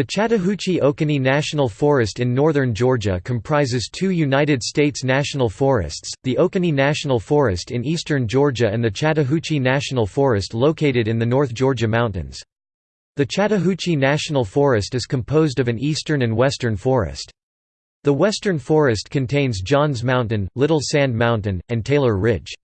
The Chattahoochee-Oconee National Forest in northern Georgia comprises two United States national forests, the Oconee National Forest in eastern Georgia and the Chattahoochee National Forest located in the North Georgia mountains. The Chattahoochee National Forest is composed of an eastern and western forest. The western forest contains Johns Mountain, Little Sand Mountain, and Taylor Ridge.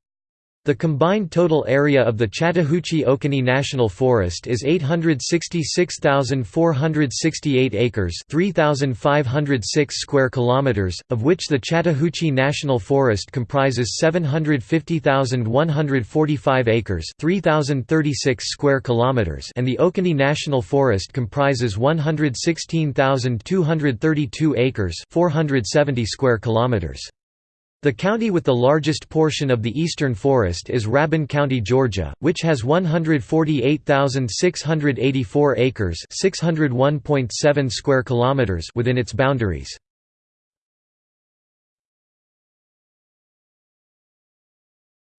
The combined total area of the Chattahoochee-Oconee National Forest is 866,468 acres, 3,506 square kilometers, of which the Chattahoochee National Forest comprises 750,145 acres, 3,036 square kilometers, and the Oconee National Forest comprises 116,232 acres, 470 square kilometers. The county with the largest portion of the eastern forest is Rabun County, Georgia, which has 148,684 acres, 601.7 square kilometers within its boundaries.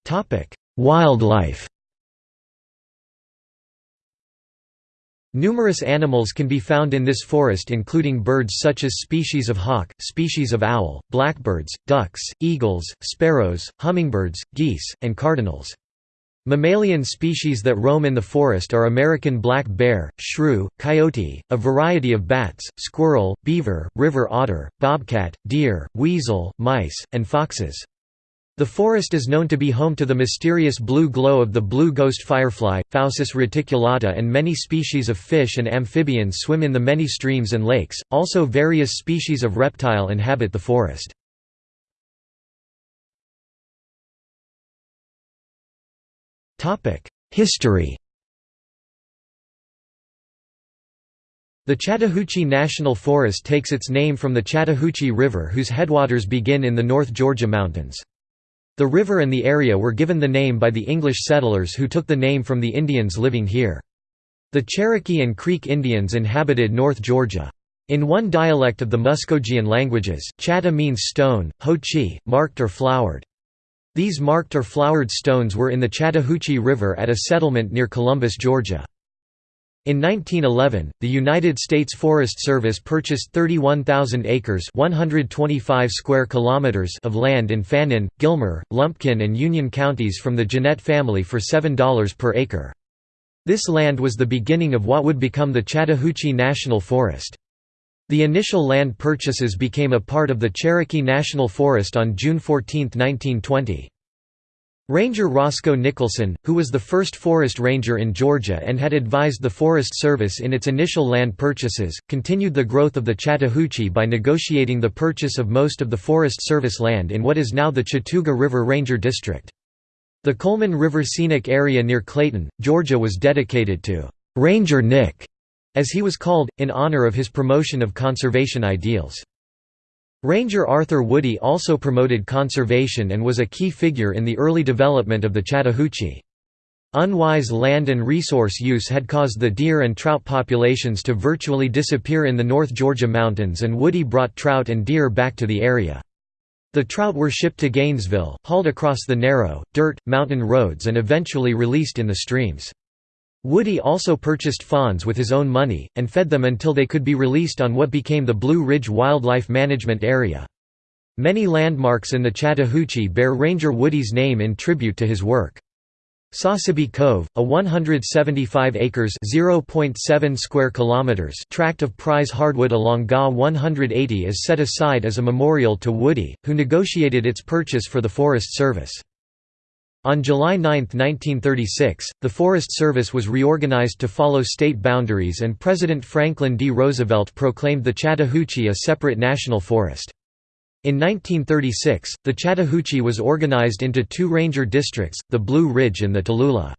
Topic: Wildlife Numerous animals can be found in this forest including birds such as species of hawk, species of owl, blackbirds, ducks, eagles, sparrows, hummingbirds, geese, and cardinals. Mammalian species that roam in the forest are American black bear, shrew, coyote, a variety of bats, squirrel, beaver, river otter, bobcat, deer, weasel, mice, and foxes. The forest is known to be home to the mysterious blue glow of the blue ghost firefly, Phausis reticulata and many species of fish and amphibians swim in the many streams and lakes, also various species of reptile inhabit the forest. History The Chattahoochee National Forest takes its name from the Chattahoochee River whose headwaters begin in the North Georgia mountains. The river and the area were given the name by the English settlers who took the name from the Indians living here. The Cherokee and Creek Indians inhabited North Georgia. In one dialect of the Muskogean languages, chata means stone, ho-chi, marked or flowered. These marked or flowered stones were in the Chattahoochee River at a settlement near Columbus, Georgia. In 1911, the United States Forest Service purchased 31,000 acres 125 square kilometers of land in Fannin, Gilmer, Lumpkin and Union counties from the Gennett family for $7 per acre. This land was the beginning of what would become the Chattahoochee National Forest. The initial land purchases became a part of the Cherokee National Forest on June 14, 1920. Ranger Roscoe Nicholson, who was the first forest ranger in Georgia and had advised the Forest Service in its initial land purchases, continued the growth of the Chattahoochee by negotiating the purchase of most of the Forest Service land in what is now the Chattooga River Ranger District. The Coleman River Scenic Area near Clayton, Georgia was dedicated to «Ranger Nick», as he was called, in honor of his promotion of conservation ideals. Ranger Arthur Woody also promoted conservation and was a key figure in the early development of the Chattahoochee. Unwise land and resource use had caused the deer and trout populations to virtually disappear in the North Georgia mountains and Woody brought trout and deer back to the area. The trout were shipped to Gainesville, hauled across the narrow, dirt, mountain roads and eventually released in the streams. Woody also purchased fawns with his own money, and fed them until they could be released on what became the Blue Ridge Wildlife Management Area. Many landmarks in the Chattahoochee bear Ranger Woody's name in tribute to his work. Sosebee Cove, a 175 acres (0.7 square kilometers) tract of prize hardwood along GA 180 is set aside as a memorial to Woody, who negotiated its purchase for the Forest Service. On July 9, 1936, the Forest Service was reorganized to follow state boundaries and President Franklin D. Roosevelt proclaimed the Chattahoochee a separate national forest. In 1936, the Chattahoochee was organized into two ranger districts, the Blue Ridge and the Tallulah.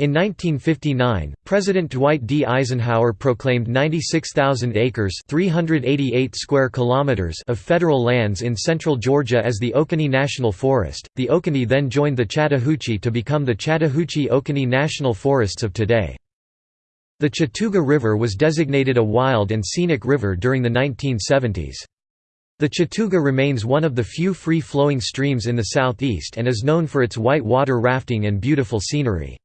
In 1959, President Dwight D. Eisenhower proclaimed 96,000 acres 388 square kilometers of federal lands in central Georgia as the Oconee National Forest. The Oconee then joined the Chattahoochee to become the Chattahoochee-Oconee National Forests of today. The Chattooga River was designated a wild and scenic river during the 1970s. The Chattooga remains one of the few free-flowing streams in the southeast and is known for its white water rafting and beautiful scenery.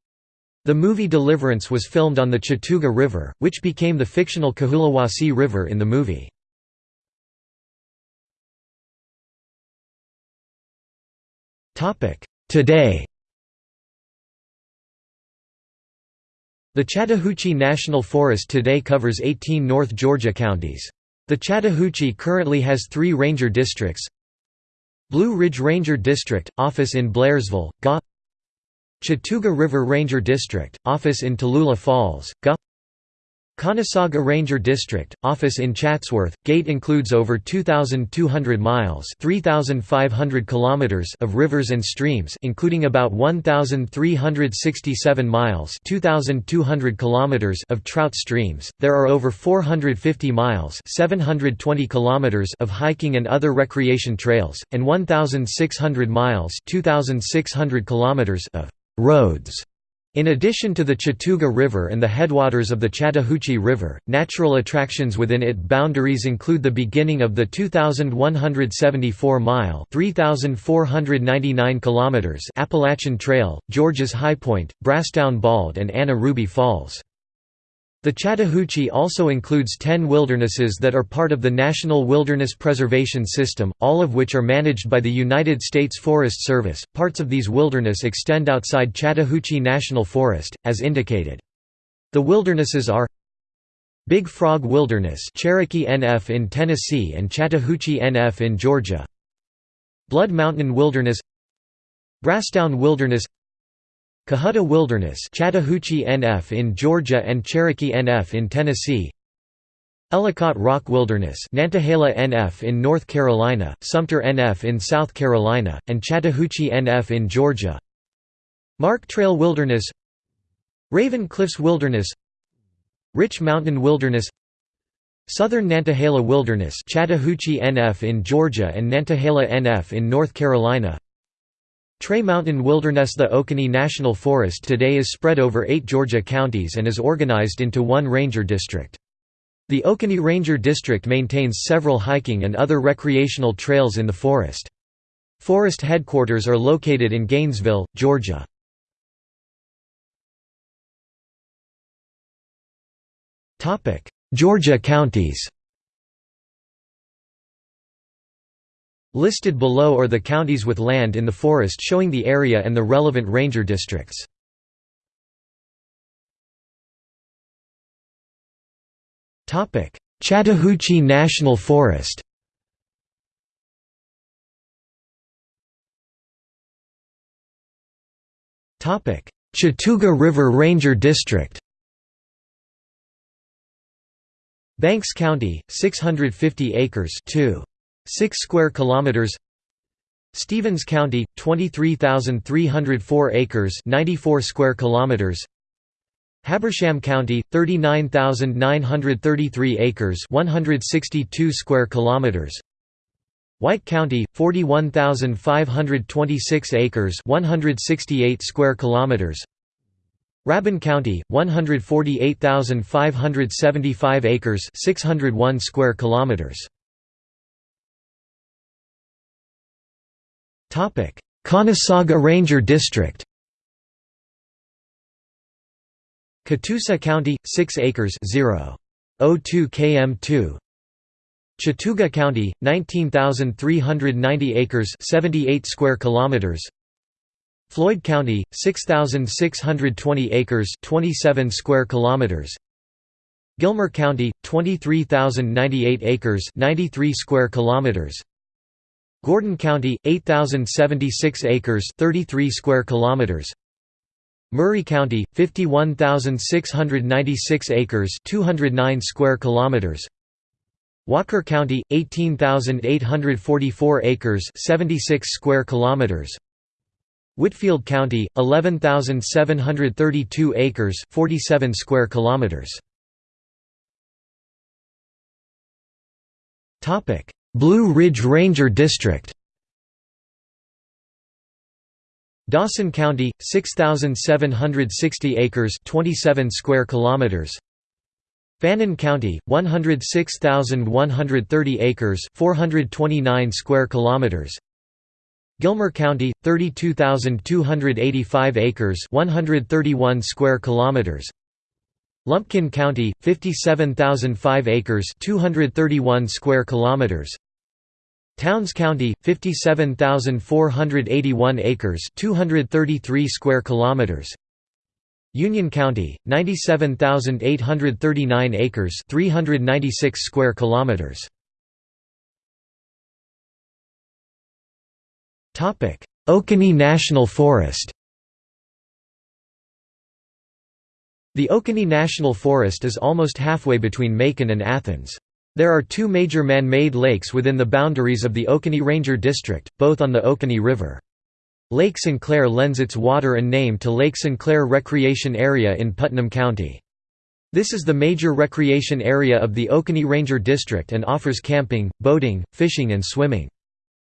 The movie Deliverance was filmed on the Chattooga River, which became the fictional Cahulawassee River in the movie. Today The Chattahoochee National Forest today covers 18 North Georgia counties. The Chattahoochee currently has three ranger districts Blue Ridge Ranger District, office in Blairsville, GA Chattooga River Ranger District, office in Tallulah Falls, GA Conasauga Ranger District, office in Chatsworth, GATE includes over 2,200 miles 3,500 kilometers of rivers and streams including about 1,367 miles 2,200 kilometers of trout streams. There are over 450 miles 720 kilometers of hiking and other recreation trails, and 1,600 miles 2,600 kilometers of roads in addition to the Chattooga River and the headwaters of the Chattahoochee River, natural attractions within its boundaries include the beginning of the 2,174-mile (3,499 kilometers) Appalachian Trail, George's High Point, Brasstown Bald and Anna Ruby Falls. The Chattahoochee also includes 10 wildernesses that are part of the National Wilderness Preservation System, all of which are managed by the United States Forest Service. Parts of these wilderness extend outside Chattahoochee National Forest, as indicated. The wildernesses are Big Frog Wilderness, Cherokee NF in Tennessee and Chattahoochee NF in Georgia. Blood Mountain Wilderness Brasstown Wilderness Cohutta Wilderness Chattahoochee NF in Georgia and Cherokee NF in Tennessee. Ellicott Rock Wilderness Nantahala NF in North Carolina, Sumter NF in South Carolina, and Chattahoochee NF in Georgia. Mark Trail Wilderness Raven Cliffs Wilderness Rich Mountain Wilderness Southern Nantahala Wilderness Chattahoochee NF in Georgia and Nantahala NF in North Carolina Tray Mountain Wilderness The Oconee National Forest today is spread over eight Georgia counties and is organized into one ranger district. The Oconee Ranger District maintains several hiking and other recreational trails in the forest. Forest headquarters are located in Gainesville, Georgia. Georgia counties Listed below are the counties with land in the forest showing the area and the relevant ranger districts. Chattahoochee National Forest Chattooga River Ranger District Banks County, 650 acres 2. 6 square kilometers. Stephens County 23,304 acres 94 square kilometers. Habersham County 39,933 acres 162 square kilometers. White County 41,526 acres 168 square kilometers. Rabun County 148,575 acres 601 square kilometers Conasauga Ranger District Catoosa County 6 acres 0.02 km2 Chattooga County 19,390 acres 78 square kilometers. Floyd County 6,620 acres 27 square kilometers. Gilmer County 23,098 acres 93 square kilometers Gordon County 8076 acres 33 square kilometers. Murray County 51696 acres 209 square kilometers. Walker County 18844 acres 76 square kilometers. Whitfield County 11732 acres 47 square kilometers. Topic Blue Ridge Ranger District. Dawson County 6760 acres 27 square kilometers. Fannin County 106130 acres 429 square kilometers. Gilmer County 32285 acres 131 square kilometers. Lumpkin County 57005 acres 231 square kilometers Towns County 57481 acres 233 square kilometers. Union County 97839 acres 396 square kilometers. Topic Oconee National Forest. The Oconee National Forest is almost halfway between Macon and Athens. There are two major man-made lakes within the boundaries of the Oconee Ranger District, both on the Oconee River. Lake Sinclair lends its water and name to Lake Sinclair Recreation Area in Putnam County. This is the major recreation area of the Oconee Ranger District and offers camping, boating, fishing and swimming.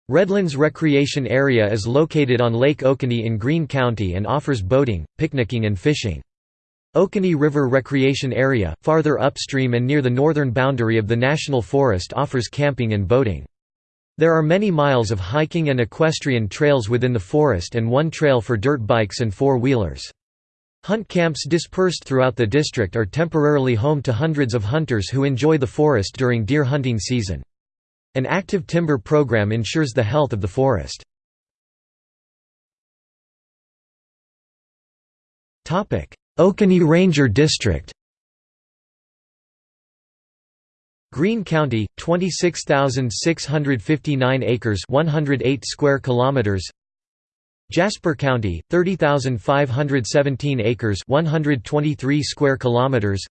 Redlands Recreation Area is located on Lake Oconee in Greene County and offers boating, picnicking and fishing. Oconee River Recreation Area, farther upstream and near the northern boundary of the National Forest offers camping and boating. There are many miles of hiking and equestrian trails within the forest and one trail for dirt bikes and four-wheelers. Hunt camps dispersed throughout the district are temporarily home to hundreds of hunters who enjoy the forest during deer hunting season. An active timber program ensures the health of the forest. Oconee Ranger District. Greene County 26659 acres 108 square kilometers. Jasper County 30517 acres 123 square kilometers.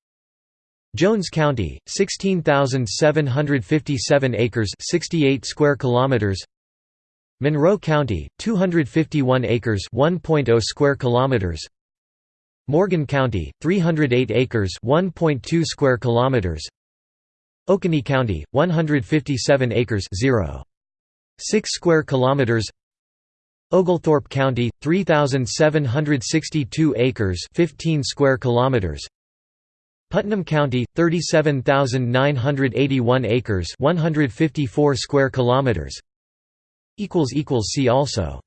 Jones County, 16,757 acres 68 square kilometers. Monroe County, 251 acres 1.0 square kilometers Morgan County, 308 acres 1.2 square kilometers. Oconee County, 157 acres 0. 6 square kilometers. Oglethorpe County, 3,762 acres 15 square kilometers. Putnam County 37981 acres 154 square kilometers. Equals equals see also